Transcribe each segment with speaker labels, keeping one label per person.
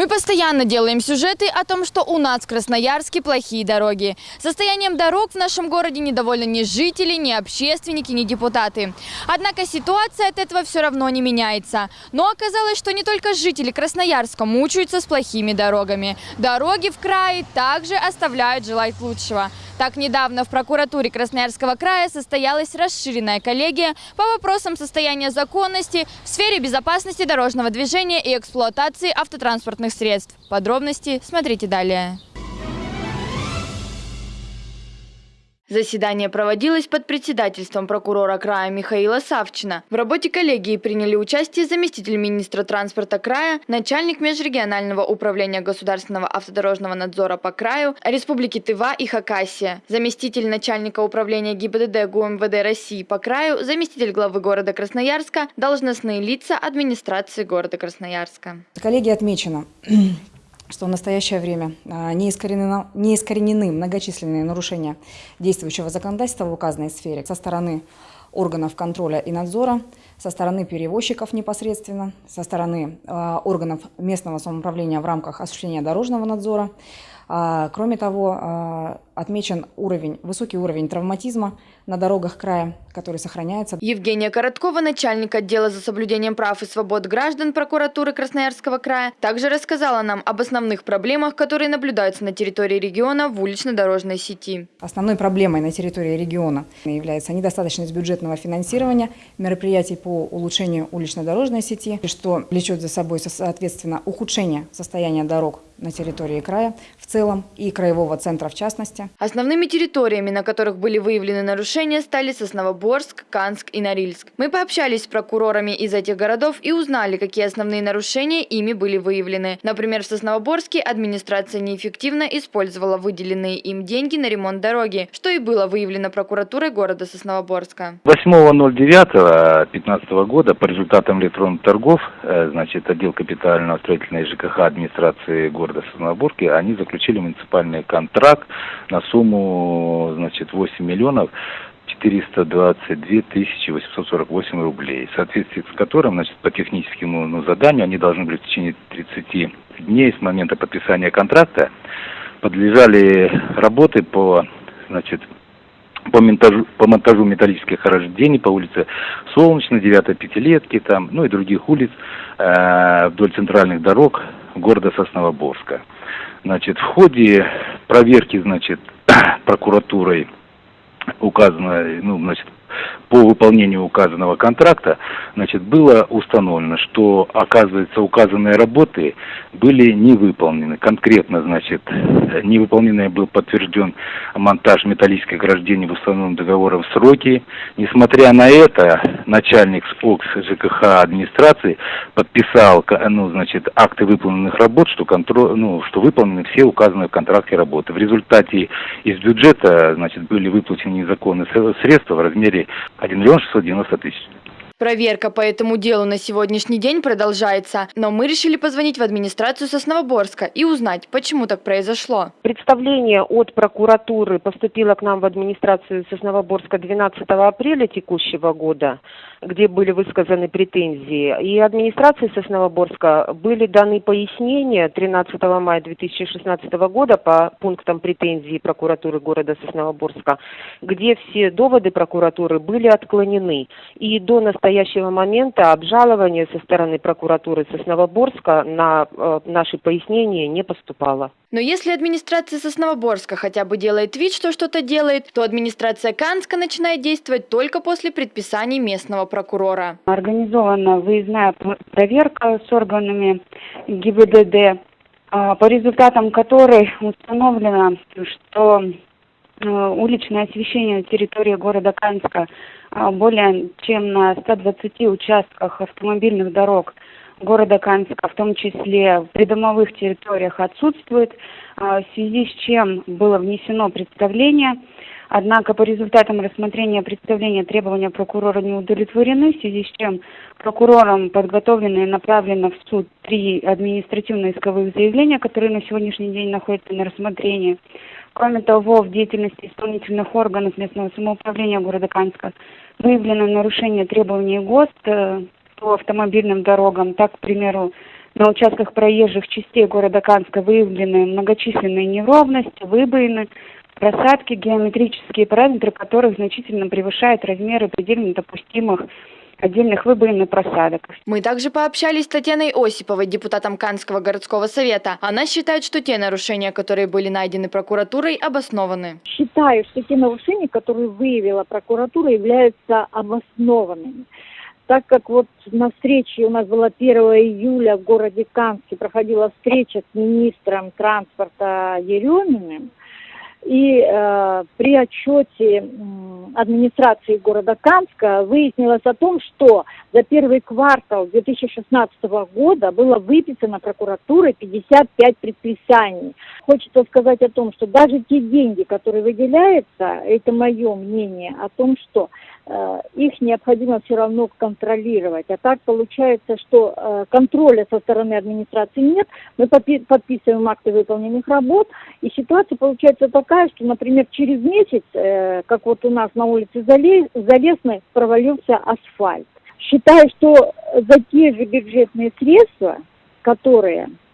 Speaker 1: Мы постоянно делаем сюжеты о том, что у нас в Красноярске плохие дороги. Состоянием дорог в нашем городе недовольны ни жители, ни общественники, ни депутаты. Однако ситуация от этого все равно не меняется. Но оказалось, что не только жители Красноярска мучаются с плохими дорогами. Дороги в крае также оставляют желать лучшего. Так, недавно в прокуратуре Красноярского края состоялась расширенная коллегия по вопросам состояния законности в сфере безопасности дорожного движения и эксплуатации автотранспортных средств. Подробности смотрите далее. Заседание проводилось под председательством прокурора края Михаила Савчина. В работе коллегии приняли участие заместитель министра транспорта края, начальник межрегионального управления государственного автодорожного надзора по краю Республики Тыва и Хакасия, заместитель начальника управления ГИБДД ГУМВД России по краю, заместитель главы города Красноярска, должностные лица администрации города Красноярска.
Speaker 2: Коллегия отмечена что в настоящее время а, не искоренены, не искоренены многочисленные нарушения действующего законодательства в указанной сфере со стороны органов контроля и надзора, со стороны перевозчиков непосредственно, со стороны э, органов местного самоуправления в рамках осуществления дорожного надзора. А, кроме того, отмечен уровень, высокий уровень травматизма на дорогах края, который сохраняется.
Speaker 1: Евгения Короткова, начальник отдела за соблюдением прав и свобод граждан прокуратуры Красноярского края, также рассказала нам об основных проблемах, которые наблюдаются на территории региона в улично-дорожной сети.
Speaker 2: Основной проблемой на территории региона является недостаточность бюджетного финансирования мероприятий по улучшению улично-дорожной сети, что влечет за собой, соответственно, ухудшение состояния дорог на территории края в целом и краевого центра в частности.
Speaker 1: Основными территориями, на которых были выявлены нарушения, стали Сосновоборск, Канск и Норильск. Мы пообщались с прокурорами из этих городов и узнали, какие основные нарушения ими были выявлены. Например, в Сосновоборске администрация неэффективно использовала выделенные им деньги на ремонт дороги, что и было выявлено прокуратурой города Сосновоборска.
Speaker 3: 8.09.2015 года по результатам электронных торгов, э, значит, отдел капитального строительной ЖКХ администрации города Сосновоборска, они заключили муниципальный контракт на сумму, значит, 8 миллионов 422 тысячи 848 рублей, в соответствии с которым, значит, по техническому ну, заданию они должны были в течение 30 дней с момента подписания контракта подлежали работы по, значит, по монтажу, по монтажу металлических ограждений по улице Солнечной, 9 Пятилетки, там, ну и других улиц э, вдоль центральных дорог города Сосновоборска. Значит, в ходе проверки, значит, прокуратурой указано, ну, значит, по выполнению указанного контракта, значит, было установлено, что, оказывается, указанные работы были не выполнены. Конкретно, значит, невыполненный был подтвержден монтаж металлических ограждений в установленном договором сроки. Несмотря на это, начальник СПОКС ЖКХ администрации подписал, ну, значит, акты выполненных работ, что, контроль, ну, что выполнены все указанные в контракте работы. В результате из бюджета, значит, были выплачены незаконные средства в размере 1 миллион 690 тысяч.
Speaker 1: Проверка по этому делу на сегодняшний день продолжается, но мы решили позвонить в администрацию Сосновоборска и узнать, почему так произошло.
Speaker 4: Представление от прокуратуры поступило к нам в администрацию Сосновоборска 12 апреля текущего года, где были высказаны претензии. И администрации Сосновоборска были даны пояснения 13 мая 2016 года по пунктам претензий прокуратуры города Сосновоборска, где все доводы прокуратуры были отклонены. И до настоящего настоящего момента обжалование со стороны прокуратуры Сосновоборска на э, наши пояснения не поступало.
Speaker 1: Но если администрация Сосновоборска хотя бы делает вид, что что-то делает, то администрация Канска начинает действовать только после предписаний местного прокурора.
Speaker 5: Организована выездная проверка с органами ГИБДД, а, по результатам которой установлено, что э, уличное освещение на территории города Канска более чем на 120 участках автомобильных дорог города Канска, в том числе в придомовых территориях, отсутствует, а, в связи с чем было внесено представление. Однако по результатам рассмотрения представления требования прокурора не удовлетворены, в связи с чем прокурором подготовлено и направлено в суд три административно-исковых заявления, которые на сегодняшний день находятся на рассмотрении. Кроме того, в деятельности исполнительных органов местного самоуправления города Канска выявлено нарушение требований ГОСТ э, по автомобильным дорогам. Так, к примеру, на участках проезжих частей города Канска выявлены многочисленные неровности, выбоины, просадки, геометрические параметры которых значительно превышают размеры предельно допустимых отдельных выбоин и просадок.
Speaker 1: Мы также пообщались с Татьяной Осиповой, депутатом Канского городского совета. Она считает, что те нарушения, которые были найдены прокуратурой, обоснованы.
Speaker 6: Считаю, что те нарушения, которые выявила прокуратура, являются обоснованными. Так как вот на встрече у нас была 1 июля в городе Канске проходила встреча с министром транспорта Ереминым, и э, при отчете м, администрации города Камска выяснилось о том, что за первый квартал 2016 года было выписано прокуратурой 55 предписаний. Хочется сказать о том, что даже те деньги, которые выделяются, это мое мнение о том, что э, их необходимо все равно контролировать. А так получается, что э, контроля со стороны администрации нет. Мы подпи- подписываем акты выполненных работ, и ситуация получается такая, что, например, через месяц, э, как вот у нас на улице Зале- Залесной, провалился асфальт. Считаю, что за те же бюджетные средства, которые э,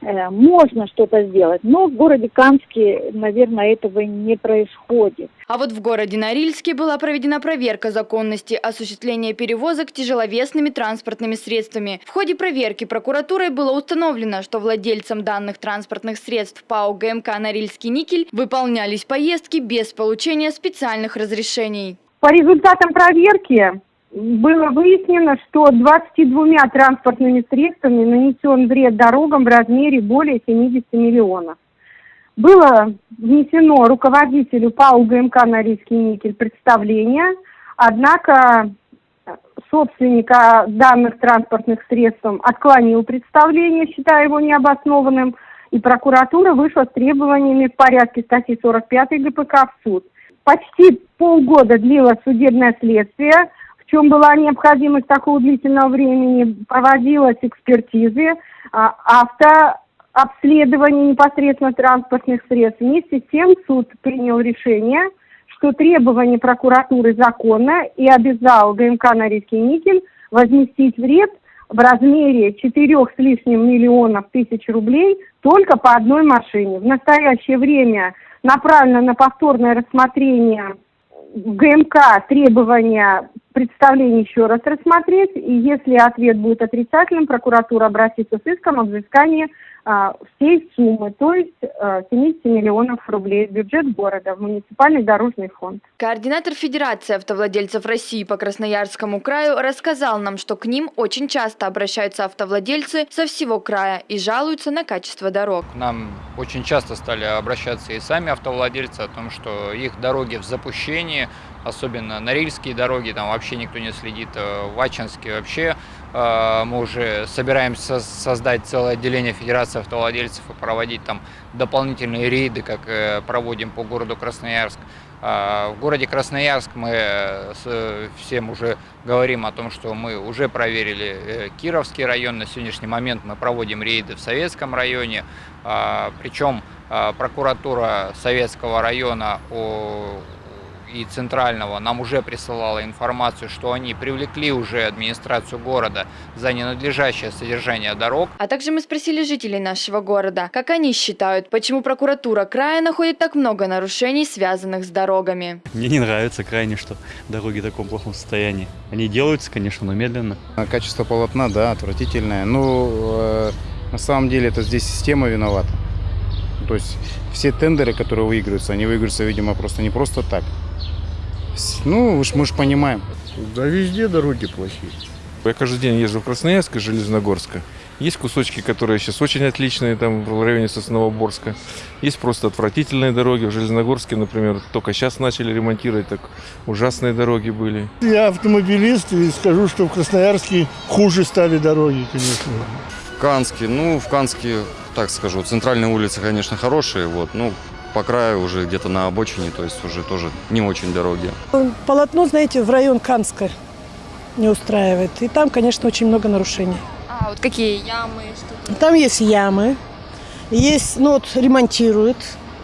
Speaker 6: можно что-то сделать, но в городе Канске, наверное, этого не происходит.
Speaker 1: А вот в городе Норильске была проведена проверка законности осуществления перевозок тяжеловесными транспортными средствами. В ходе проверки прокуратурой было установлено, что владельцам данных транспортных средств ПАО ГМК «Норильский никель» выполнялись поездки без получения специальных разрешений.
Speaker 7: По результатам проверки было выяснено, что 22 транспортными средствами нанесен вред дорогам в размере более 70 миллионов. Было внесено руководителю ПАО ГМК «Норильский никель» представление, однако собственника данных транспортных средств отклонил представление, считая его необоснованным, и прокуратура вышла с требованиями в порядке статьи 45 ГПК в суд. Почти полгода длилось судебное следствие, чем была необходимость такого длительного времени, проводилась экспертизы, а, автообследование непосредственно транспортных средств. Вместе с тем суд принял решение, что требование прокуратуры законно и обязал ГМК «Норильский никель» возместить вред в размере 4 с лишним миллионов тысяч рублей только по одной машине. В настоящее время направлено на повторное рассмотрение в ГМК требования представление еще раз рассмотреть, и если ответ будет отрицательным, прокуратура обратится с иском о взыскании а, всей суммы, то есть а, 70 миллионов рублей в бюджет города, в муниципальный дорожный фонд.
Speaker 1: Координатор Федерации автовладельцев России по Красноярскому краю рассказал нам, что к ним очень часто обращаются автовладельцы со всего края и жалуются на качество дорог.
Speaker 8: Нам очень часто стали обращаться и сами автовладельцы о том, что их дороги в запущении, особенно норильские дороги, там вообще никто не следит, э, в Ачинске вообще э, мы уже собираемся создать целое отделение Федерации автовладельцев и проводить там дополнительные рейды, как э, проводим по городу Красноярск. В городе Красноярск мы всем уже говорим о том, что мы уже проверили Кировский район. На сегодняшний момент мы проводим рейды в Советском районе. Причем прокуратура Советского района и Центрального нам уже присылала информацию, что они привлекли уже администрацию города за ненадлежащее содержание дорог.
Speaker 1: А также мы спросили жителей нашего города, как они считают, почему прокуратура края находит так много нарушений, связанных с дорогами.
Speaker 9: Мне не нравится крайне, что дороги в таком плохом состоянии. Они делаются, конечно, но медленно.
Speaker 10: Качество полотна, да, отвратительное. Ну, э, на самом деле это здесь система виновата. То есть все тендеры, которые выигрываются, они выигрываются, видимо, просто не просто так. Ну, уж мы же понимаем.
Speaker 11: Да везде дороги плохие. Я каждый день езжу в Красноярск и Железногорска. Есть кусочки, которые сейчас очень отличные, там в районе Сосновоборска. Есть просто отвратительные дороги. В Железногорске, например, только сейчас начали ремонтировать, так ужасные дороги были.
Speaker 12: Я автомобилист и скажу, что в Красноярске хуже стали дороги, конечно.
Speaker 13: Канске, ну, в Канске, так скажу, центральные улицы, конечно, хорошие, вот, ну, по краю уже где-то на обочине, то есть уже тоже не очень дороги.
Speaker 14: Полотно, знаете, в район Канска не устраивает. И там, конечно, очень много нарушений.
Speaker 1: А вот какие ямы? Что
Speaker 14: там есть ямы, есть, ну вот ремонтируют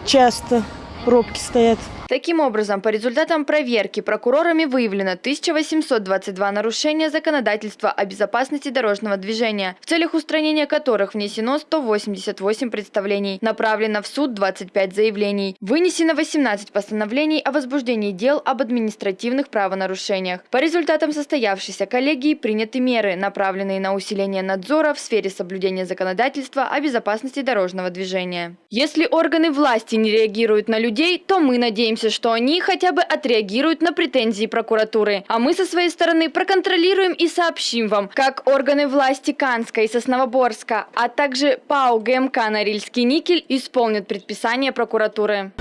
Speaker 14: часто, пробки стоят.
Speaker 1: Таким образом, по результатам проверки прокурорами выявлено 1822 нарушения законодательства о безопасности дорожного движения, в целях устранения которых внесено 188 представлений, направлено в суд 25 заявлений, вынесено 18 постановлений о возбуждении дел об административных правонарушениях. По результатам состоявшейся коллегии приняты меры, направленные на усиление надзора в сфере соблюдения законодательства о безопасности дорожного движения. Если органы власти не реагируют на людей, то мы надеемся, что они хотя бы отреагируют на претензии прокуратуры. А мы со своей стороны проконтролируем и сообщим вам, как органы власти Канска и Сосновоборска, а также ПАО ГМК «Норильский никель» исполнят предписание прокуратуры.